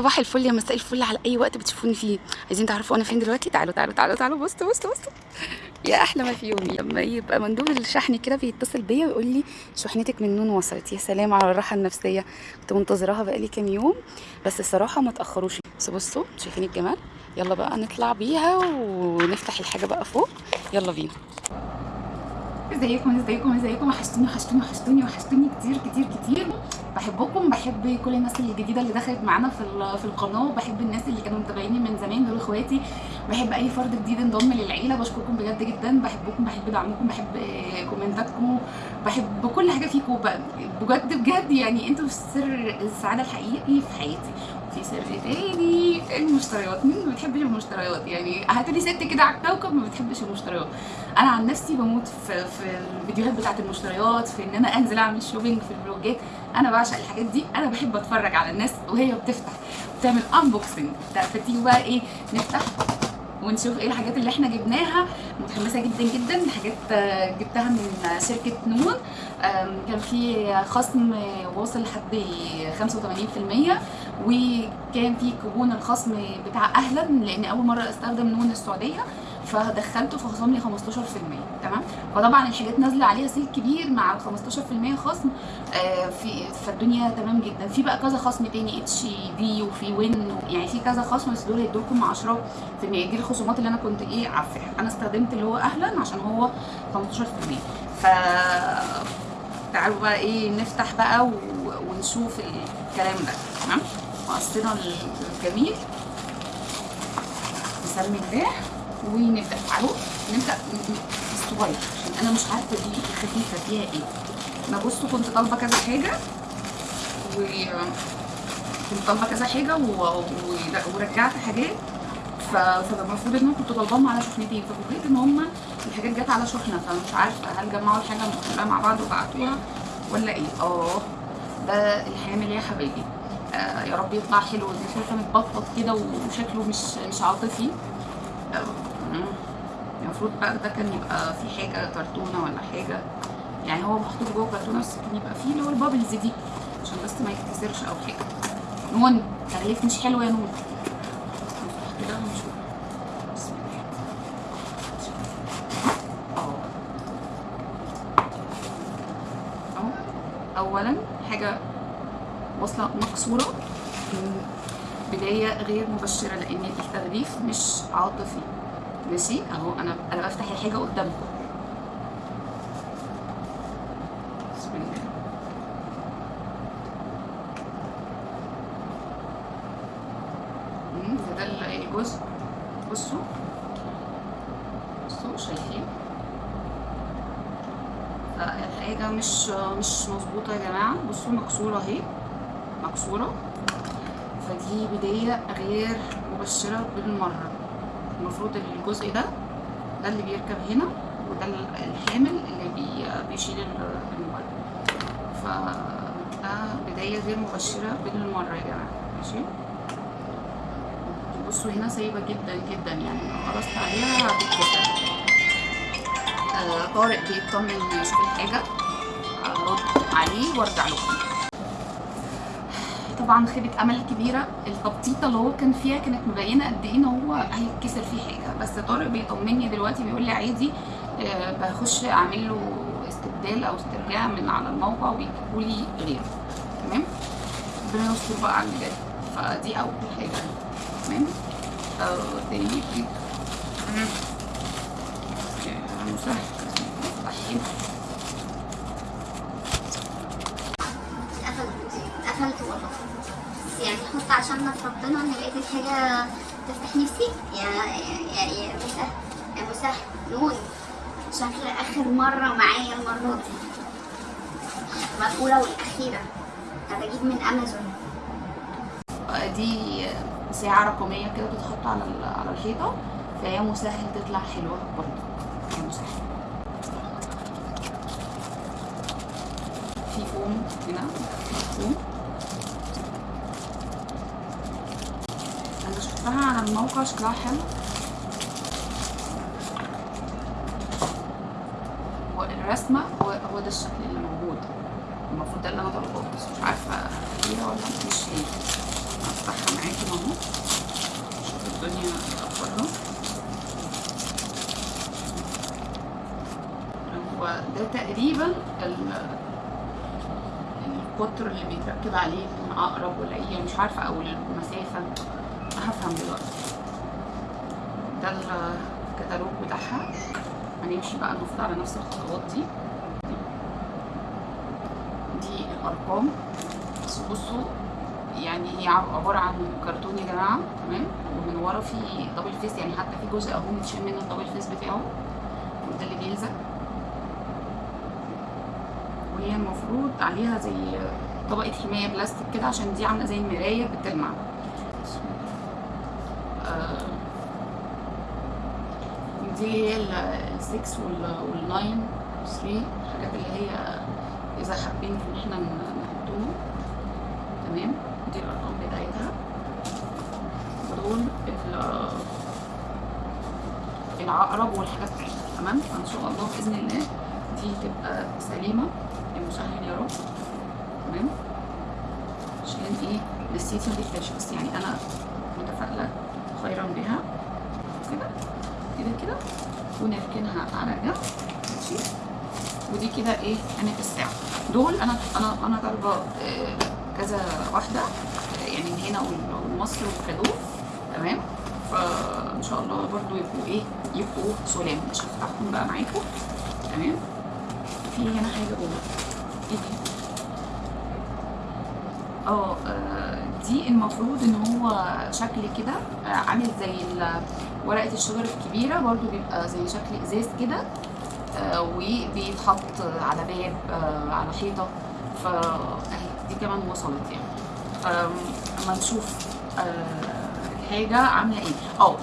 صباح الفل يا مساء الفل على أي وقت بتشوفوني فيه. عايزين تعرفوا أنا فين دلوقتي؟ تعالوا تعالوا تعالوا تعالوا بصوا بصوا بصوا. يا أحلى ما في يومي. لما يبقى مندوب الشحن كده بيتصل بيا ويقول لي شحنتك من نون وصلت. يا سلام على الراحة النفسية. كنت منتظراها بقالي كام يوم بس الصراحة ما تأخروش. بس بصوا شايفين الجمال؟ يلا بقى نطلع بيها ونفتح الحاجة بقى فوق. يلا بينا. ازيكم ازيكم ازيكم؟ وحشتوني وحشتوني وحشتوني وحشتوني كتير كتير كتير. بحبكم بحب كل الناس الجديدة اللي دخلت معانا في في القناة وبحب الناس اللي كانوا متابعيني من زمان دول اخواتي. بحب أي فرد جديد انضم للعيلة بشكركم بجد جدا. بحبكم بحب دعمكم بحب كومنتاتكم بحب كل حاجة فيكم. بجد بجد يعني أنتوا سر السعادة الحقيقي في حياتي. في تاني. المشتريات. مين ما بتحبش المشتريات؟ يعني هاتولي ست كده على الكوكب ما بتحبش المشتريات. أنا عن نفسي بموت في, في الفيديوهات بتاعت المشتريات في إن أنا أنزل أعمل شوبينج في الفلوجات أنا بعشق الحاجات دي. أنا بحب أتفرج على الناس وهي بتفتح بتعمل unboxing فتيجي بقى إيه نفتح. ونشوف إيه الحاجات اللي إحنا جبناها. متحمسة جدا جدا حاجات آه، جبتها من شركة نون كان في خصم واصل لحد 85% وكان في كوبون الخصم بتاع أهلا لأن أول مرة أستخدم نون السعودية. فدخلته فخصم لي 15% تمام؟ فطبعا الحاجات نازلة عليها sale كبير مع ال 15% خصم آه، في فالدنيا تمام جدا. في بقى كذا خصم تاني HD وفي وين يعني في كذا خصم بس دول هيدوكم 10% دي الخصومات اللي أنا كنت إيه عارفاها. أنا استخدمت اللي هو أهلا عشان هو 15% ف تعالوا بقى إيه نفتح بقى و... ونشوف الكلام ده تمام؟ مقصنا الجميل. نسمي الله ونبدا تعالوا نبدأ الصغير عشان أنا مش عارفة دي الخفيفه فيها إيه. أنا بصوا كنت طالبة كذا حاجة و كنت طالبة كذا حاجة و... و... ورجعت حاجات. ف... فالمفروض إن أنا كنت طالباهم على شحنتين. ففوجئت إن هم الحاجات جت على شحنة. فمش عارفة هل جمعوا الحاجة كلها مع بعض وبعتوها ولا إيه. آه ده الحامل يا حبايبي. آه يا رب يطلع حلو. دي شايفة متبطط كده وشكله مش مش عاطفي. المفروض بقى ده كان يبقى في حاجة كرتونة ولا حاجة. يعني هو محطوط جوه كرتونة بس كان يبقى فيه اللي هو البابلز دي عشان بس ما يتكسرش أو حاجة. نون تغليف مش حلو يا نون. كده ونشوف اهو اولا حاجة واصلة مكسورة بداية غير مبشرة لأن التغليف مش عاطفي. ماشي؟ أهو أنا أنا بفتح الحاجة قدامكم. بسم الله. ده الجزء. بصوا. بصوا شايفين؟ فالحاجة مش مش مظبوطة يا جماعة. بصوا مكسورة أهي. مكسورة. فدي بداية غير مبشرة بالمرة. المفروض الجزء ده ده اللي بيركب هنا وده الحامل اللي بي بيشيل ال- الموبايل فده بداية غير مبشرة بالمرة يا جماعة. ماشي؟ بصوا هنا سايبة جدا جدا. يعني لو قرصت عليها هتتكسر. آه طارق بيطمن يشوف الحاجة. ارد عليه وأرجع لكم طبعا خيبة أمل كبيرة. التبطيطة اللي هو كان فيها كانت مبينة قد إيه إن هو هيتكسر فيه حاجة. بس طارق بيطمني دلوقتي بيقول لي عادي آه بخش أعمل له استبدال أو استرجاع من على الموقع ويجيبوا لي غيره. تمام؟ ربنا يستر بقى على اللي فدي أول حاجة. تمام؟ آه تاني مسهل. بس عشان ربنا إن لقيت الحاجة تفتح نفسي. يا يا يا يا مسهل يا مسهل. نون شكل آخر مرة معايا المرة دي. الاولى والاخيرة هبجيب من أمازون. دي ساعة رقمية كده بتتحط على على الحيطة. فهي مسهل تطلع حلوة برضه. هي مسهل. في فوم هنا. فوم شفتها على الموقع شكلها حلو. والرسمة هو هو ده الشكل اللي موجود. المفروض ده اللي أنا طالباه بس مش عارفة هي ولا مش هي هفتحها معاكم الدنيا اخبارها هو ده تقريبا ال- القطر اللي بيتركب عليه العقرب ولا إيه مش عارفة أو المسافة. هفهم دلوقتي. ده الكتالوج بتاعها. هنمشي بقى المفروض على نفس الخطوات دي. دي الأرقام. بس بصوا يعني هي عبارة عن كرتون يا جماعة. تمام؟ ومن ورا في double face يعني حتى في جزء أهو متشال منه ال double face بتاعه. وده اللي بيلزق. وهي المفروض عليها زي طبقة حماية بلاستيك كده عشان دي عاملة زي المراية بتلمع آه، دي هي ال6 وال9 3 الحاجات اللي هي إذا حابين إن إحنا نحطهم. تمام؟ دي الأرقام بتاعتها. ودول ال- العقرب والحاجات بتاعتها تمام؟ فإن شاء الله بإذن الله دي تبقى سليمة. يا مسهل يا رب. تمام؟ عشان إيه؟ نسيت ما تقفلش بس يعني أنا متفائلة خيرا بها كده كده ونركنها على جنب ماشي. ودي كده إيه قامت الساعة. دول أنا أنا أنا طالبة آه، كذا واحدة آه، يعني من هنا والمصر والكادو تمام. فإن شاء الله برضو يبقوا إيه يبقوا سلام. مش هفتحهم بقى معاكم. تمام. في هنا حاجة جوه إيه دي؟ آه آه، دي المفروض إن هو شكل كده عامل زي ورقة الشجر الكبيرة برضو بيبقى زي شكل إزاز كده آه، وبيتحط على باب آه، على حيطة. ف أهي دي كمان وصلت يعني. أما نشوف آه، الحاجة عاملة إيه. آه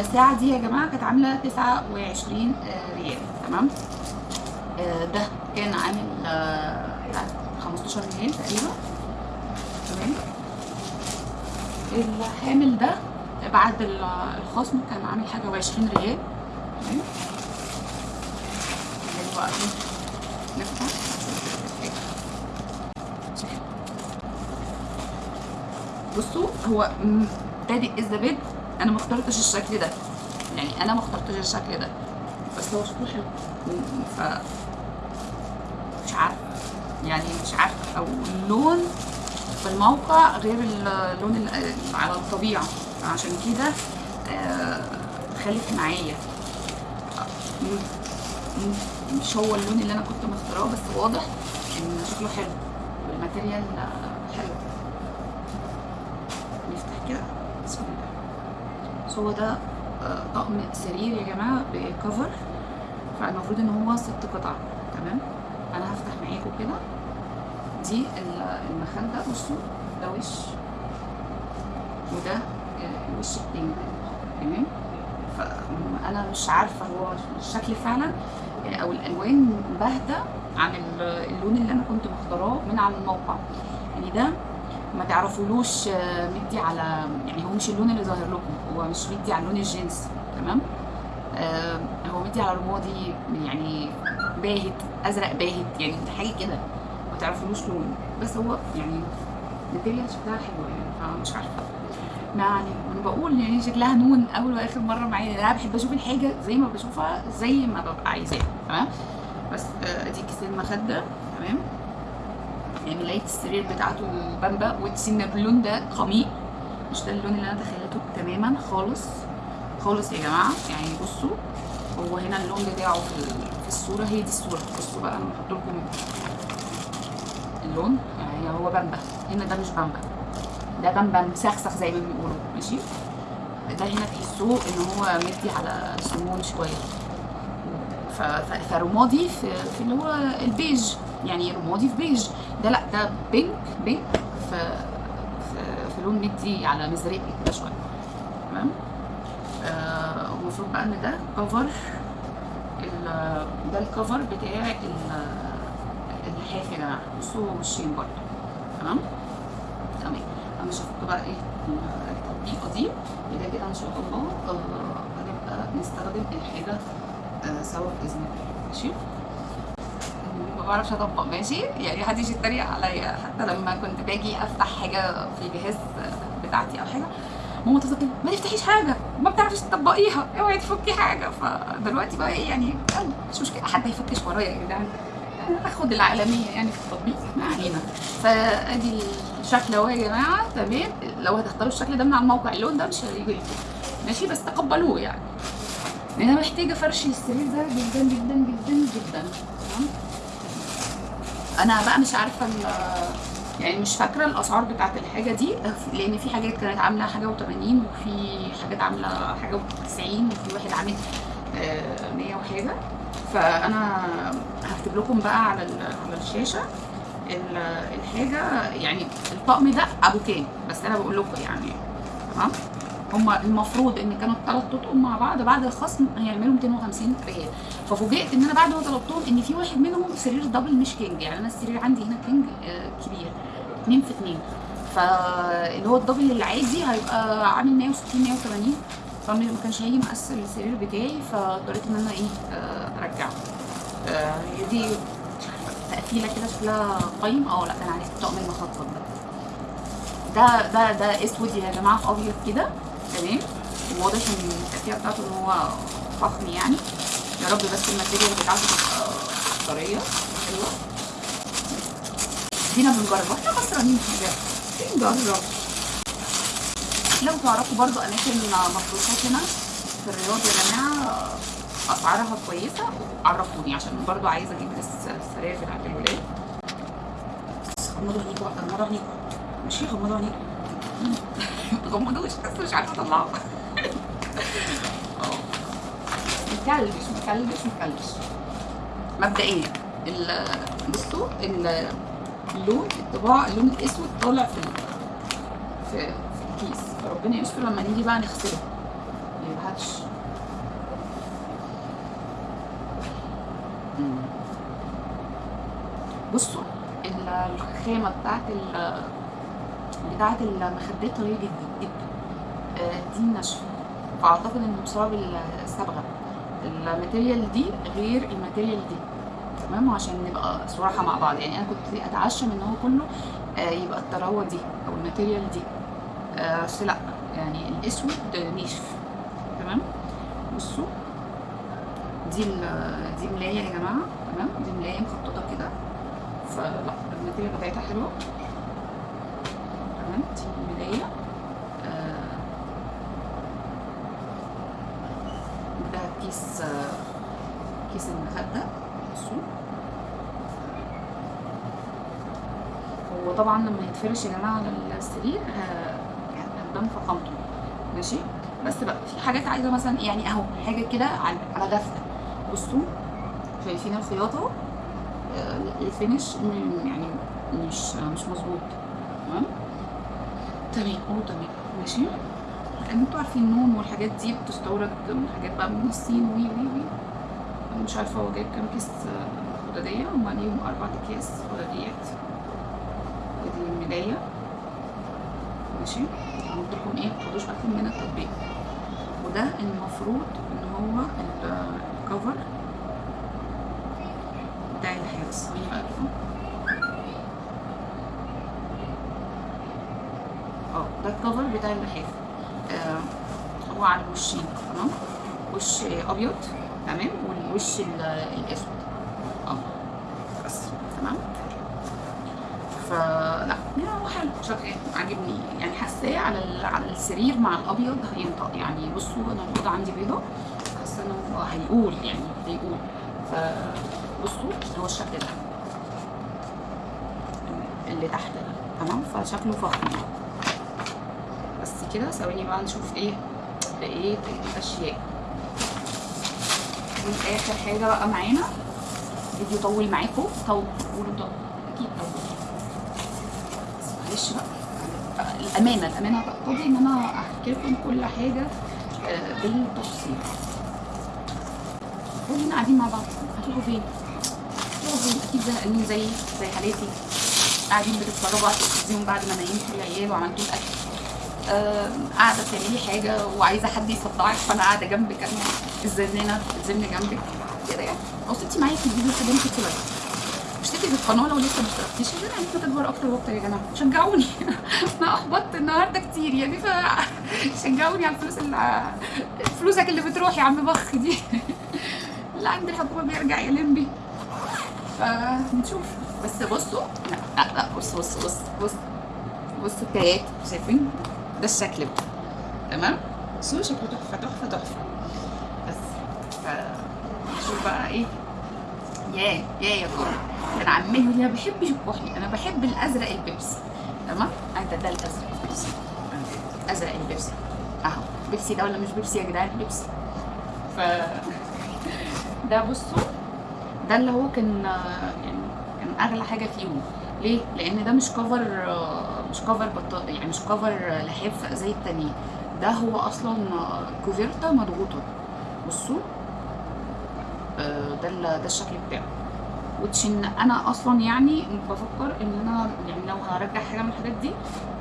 الساعة دي يا جماعة كانت عاملة 29 آه، ريال. تمام؟ آه، ده كان عامل آه، بتاع 15 ريال تقريبا. تمام؟ الحامل ده بعد ال- الخصم كان عامل حاجة وعشرين ريال. إيه؟ نفتح. بصوا هو بادئ الزبادي أنا ما اخترتش الشكل ده. يعني أنا ما اخترتش الشكل ده. بس هو شكله حلو. ف مش عارفه يعني مش عارفه أو اللون في الموقع غير اللون ال- على الطبيعة. عشان كده آه، خلف معايا. مش هو اللون اللي أنا كنت مختاراه بس واضح إن شكله حلو والماتيريال حلو. نفتح كده. بسم الله. هو ده آه، طقم سرير يا جماعة بكفر فالمفروض إن هو ست قطع. تمام؟ أنا هفتح معاكم كده. دي ال- المخدة بصوا ده وش. وده الوش التاني تمام فأنا مش عارفة هو الشكل فعلا آه، أو الألوان باهتة عن ال- اللون اللي أنا كنت مختاراه من على الموقع. يعني ده ما تعرفولوش آه، مدي على يعني هو مش اللون اللي ظاهر لكم هو مش مدي على لون الجنس تمام؟ آه، هو مدي على رمادي يعني باهت أزرق باهت يعني حاجة كده. ما تعرفولوش لون. بس هو يعني ماتيريال شكلها حلو يعني فمش عارفة. يعني أنا بقول يعني شكلها نون أول وآخر مرة معايا. لأن أنا بحب أشوف الحاجة زي ما بشوفها زي ما ببقى عايزاها تمام؟ بس آه، ادي كيس المخدة تمام؟ يعني لقيت السرير بتاعته بامبا وتسين اللون ده قميء مش ده اللون اللي أنا تخيلته تماما خالص. خالص يا جماعة. يعني بصوا هو هنا اللون بتاعه في ال- في الصورة. هي دي الصورة. بصوا بقى أنا بحط لكم اللون. يعني هو بامبا. هنا ده مش بامبا. ده بامبا مسخسخ زي ما بيقولوا ماشي؟ ده هنا تحسوه إن هو مدي على سمون شوية. فرمادي في, في اللي هو البيج يعني رمادي في بيج. ده لأ ده pink pink. في في, في لون مدي على مزرقي كده شوية. تمام؟ آه، المفروض بقى إن ده cover ده ال cover بتاع ال- اللحاف يا جماعة. بصوا وشين برضه. تمام؟ تمام. أنا شفت بقى إيه التطبيقه دي كده كده إن شاء الله آه، هنبقى نستخدم الحاجة آه، سوا بإذن الله. ماشي؟ ما بعرفش أطبق. ماشي؟ يعني محدش يتريق عليا. حتى لما كنت باجي أفتح حاجة في الجهاز بتاعتي أو حاجة ماما تقول ما تفتحيش حاجة ما بتعرفيش تطبقيها اوعي تفكي حاجة. فدلوقتي بقى إيه يعني مش مشكلة. حد هيفكش ورايا يا جدعان. أخد العالمية يعني في التطبيق. ما علينا. فأدي الشكل اهو يا جماعة تمام؟ لو هتختاروا الشكل ده من على الموقع اللون ده مش هيجي لكم. ماشي؟ بس تقبلوه يعني. أنا محتاجة فرش السرير ده جدا جدا جدا جدا. تمام؟ أنا بقى مش عارفة يعني مش فاكرة الأسعار بتاعت الحاجة دي لأن في حاجات كانت عاملة حاجة و80 وفي حاجات عاملة حاجة و90 وفي واحد عامل آه، 100 وحاجة. فأنا هكتب لكم بقى على على الشاشة. ال- الحاجة يعني الطقم ده أبو كام؟ بس أنا بقول لكم يعني تمام؟ هما المفروض إن كانوا الثلاث تطقم مع بعض بعد الخصم هيعملوا 250 ريال. ففوجئت إن أنا بعد ما طلبتهم إن في واحد منهم سرير double مش king. يعني أنا السرير عندي هنا king آه، كبير. 2 في 2 فاللي هو ال double العادي هيبقى عامل 160 180 فما كانش هيجي مقاس السرير بتاعي فاضطريت إن أنا إيه آه، أرجعه. آه، دي تقفيله كده شكلها قايم آه لا كان عليه الطقم المخطط ده. ده ده ده أسود يا جماعة في أبيض كده. تمام؟ واضح إن التقفيله بتاعته ان هو فخم يعني. يا رب بس الماتيريال بتاعته تبقى طرية. حلوة. دينا بنجرب. وإحنا خسرانين حاجة. بنجرب. لو تعرفوا برضو أماكن مفروشات هنا في الرياض يا جماعة أسعارها كويسة. عرفوني عشان برضو عايزة أجيب الس- السراير بتاعت الولاد غمضوا عينيكوا بقى، غمضوا عينيكوا ماشي غمضوا عينيكوا غمضوش بس مش عارفة أطلعه. مكلبش مكلبش مكلبش. مبدئيا بصوا ال- اللون الطباع اللون الأسود طالع في في في الكيس. فربنا يستر لما نيجي بقى نغسله. ما يبهتش. بصوا ال- الخامة بتاعت بتاعت المخدات طرية جدا جدا. آه، دي ناشفه فأعتقد انه بسبب الصبغه ال material دي غير ال material دي. تمام؟ عشان نبقى صراحة مع بعض. يعني أنا كنت أتعشم إن هو كله آه، يبقى الطراوة دي أو ال material دي. آه، بس لأ يعني الأسود ناشف. تمام؟ بصوا. دي دي ملاية يا جماعة. تمام؟ دي ملاية مخططة كده. ال material بتاعتها حلوة تمام. دي ملايه آه، ده كيس آه، كيس المخدة. بصوا هو طبعا لما يتفرش يا جماعة على السرير ه- هتبان فخامته ماشي؟ بس بقى في حاجات عايزة مثلا يعني أهو حاجة كده على غفلة بصوا شايفين الخياطة آه، ال finish يعني مش مش مظبوط. تمام؟ تمام. آه تمام. ماشي. أنتوا عارفين النون والحاجات دي بتستورد من حاجات بقى من الصين وي وي وي. مش عارفة هو جايب كام كيس آه، خداديه هم عليهم أربع أكياس خداديات ودي الملاية. ماشي. لكم إيه؟ متاخدوش بالكم من التطبيق. وده المفروض إن هو ال- ال cover بتاع آه ده الكفر بتاع اللحاف آه هو على الوشين تمام؟ وش أبيض تمام؟ والوش ال- الأسود. آه بس تمام؟ فلا يعني هو حلو. شغال عاجبني. يعني حاساه على على السرير مع الأبيض هينطق. يعني بصوا أنا الأوضة عندي بيضة حاسة إنه هيقول يعني هيقول. فبصوا هو الشكل ده. اللي تحت ده تمام؟ فشكله فخم. بس كده ثواني بقى نشوف إيه بقية الأشياء. واخر حاجة بقى معانا. فيديو طول معاكم طول قولوا طول. أكيد طول. بس معلش بقى. الأمانة الأمانة تقتضي إن أنا أحكي لكم كل حاجة آه، بالتفصيل. كلنا قاعدين مع بعض. هتروحوا فين؟ هتروحوا فين؟ أكيد زهقانين زي زي حالاتي. قاعدين بتتفرجوا على التلفزيون بعد ما نيمتوا العيال وعملتوا الاكل آه، قاعدة بتعملي حاجة وعايزة حد يصدعك فأنا قاعدة جنبك. أنا الزنانة الزن جنبك. كده يعني. أو معايا في الفيديو كده انت كده اشتركي في القناة لو لسه ما اشتركتيش؟ عشان عايزه تكبر أكتر وأكتر يا جماعة. شجعوني. أنا احبطت النهارده كتير يعني ف شجعوني على الفلوس اللي فلوسك اللي بتروح يا عم بخ دي. اللي عند الحكومة بيرجع يلم فنشوف بس بصوا لا لا لا بص بص بص بص. بص الكايات شايفين؟ ده الشكل بقى. تمام؟ بصوا شكله؟ تحفة تحفة تحفة. بس ف نشوف بقى إيه. يا يا يا كورة. كان عمال يقول لي أنا ما بحبش الكحلي أنا بحب الأزرق البيبسي. تمام؟ أنت ده الأزرق البيبسي. أزرق البيبسي. أهو. بيبسي ده ولا مش بيبسي يا جدعان؟ بيبسي. ف ده بصوا ده اللي هو كان يعني كان أغلى حاجة فيهم. ليه؟ لأن ده مش cover مش cover بطاطا يعني مش cover لحاف زي التانيين. ده هو أصلا كوفيرتا مضغوطة. بصوا آه، ده ده الشكل بتاعه. وتش ان أنا أصلا يعني بفكر إن أنا يعني لو هرجع حاجة من الحاجات دي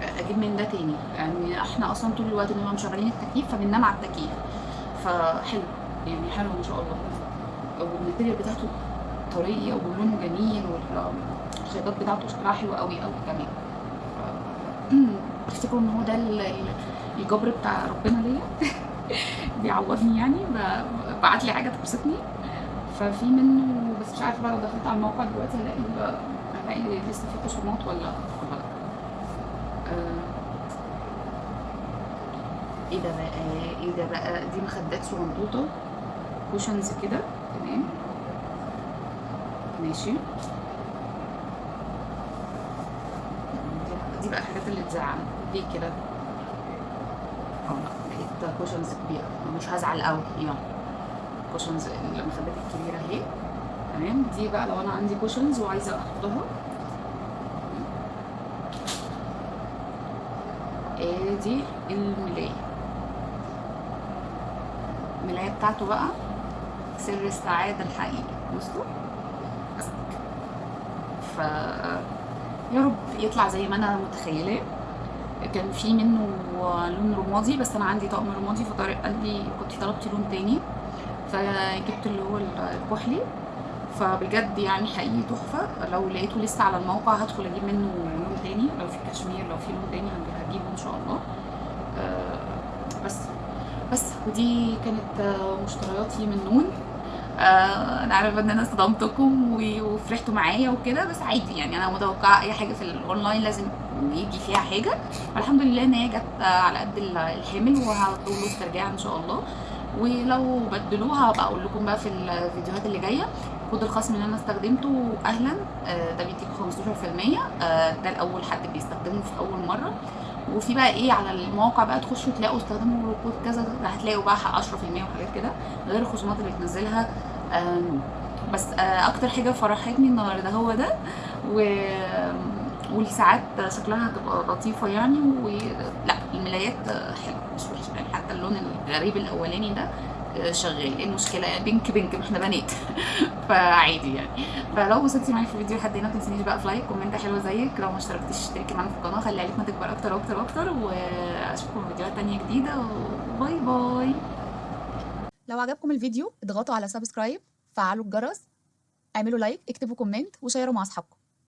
آه، أجيب من ده تاني. يعني إحنا أصلا طول الوقت بنبقى مشغلين التكييف فبننام على التكييف فحلو يعني حلو إن شاء الله. والماتيريال بتاعته طرية ولونه جميل والخيطات بتاعته شكلها حلو قوي قوي كمان. تفتكروا إن هو ده ال- ال- الجبر بتاع ربنا ليا. بيعوضني يعني بعت لي حاجة تبسطني. ففي منه بس مش عارفة بقى لو دخلت على الموقع دلوقتي هلاقي هلاقي لسه في خصومات ولا ولا لأ. آه، إيه ده بقى؟ إيه ده بقى؟ دي مخدات صغنطوطة كوشنز كده. تمام. ماشي. دي- بقى الحاجات اللي تزعل. دي كده. آه لقيت cushions كبيرة. مش هزعل قوي. يعني cushions المخدات الكبيرة اهي. تمام. دي بقى لو أنا عندي cushions وعايزة احطها ادي الملاية. الملاية بتاعته بقى. سر السعاده الحقيقي بس ف يا رب يطلع زي ما أنا متخيلاه. كان في منه لون رمادي بس أنا عندي طقم رمادي فطارق قال لي كنت طلبتي لون تاني. فجبت اللي هو الكحلي. فبجد يعني حقيقي تحفة. لو لقيته لسه على الموقع هدخل أجيب منه لون تاني. لو في كشمير لو في لون تاني هجيبه إن شاء الله. آه، بس بس ودي كانت مشترياتي من نون. آه، أنا عارفة إن أنا صدمتكم وفرحتوا معايا وكده بس عادي يعني أنا متوقعة أي حاجة في الاونلاين لازم يجي فيها حاجة. والحمد لله إن هي جت على قد ال- الحمل وهطول له استرجاع إن شاء الله. ولو بدلوها هبقى أقول لكم بقى في الفيديوهات اللي جاية. كود الخصم اللي أنا استخدمته أهلا آه، ده بيديكوا 15% آه، ده الأول حد بيستخدمه في أول مرة. وفي بقى إيه على المواقع بقى تخشوا تلاقوا استخدموا كود كذا هتلاقوا بقى 10% وحاجات كده غير الخصومات اللي بتنزلها. بس آه، أكتر حاجة فرحتني النهارده هو ده. و والساعات شكلها هتبقى لطيفة يعني ولا الملايات حلوة مش وحشة يعني حتى اللون الغريب الأولاني ده شغال. إيه المشكلة؟ يعني بينك بينك ما إحنا بنات. فعادي يعني. فلو وصلتي معايا في الفيديو لحد هنا ما تنسينيش بقى في like comment حلوة زيك. لو ما اشتركتيش اشتركي معانا في القناة. خلي عيلتنا تكبر أكتر وأكتر وأكتر. وأشوفكم في فيديوهات تانية جديدة. و bye bye. لو عجبكم الفيديو اضغطوا على subscribe فعلوا الجرس اعملوا like اكتبوا comment وشيروا مع أصحابكم.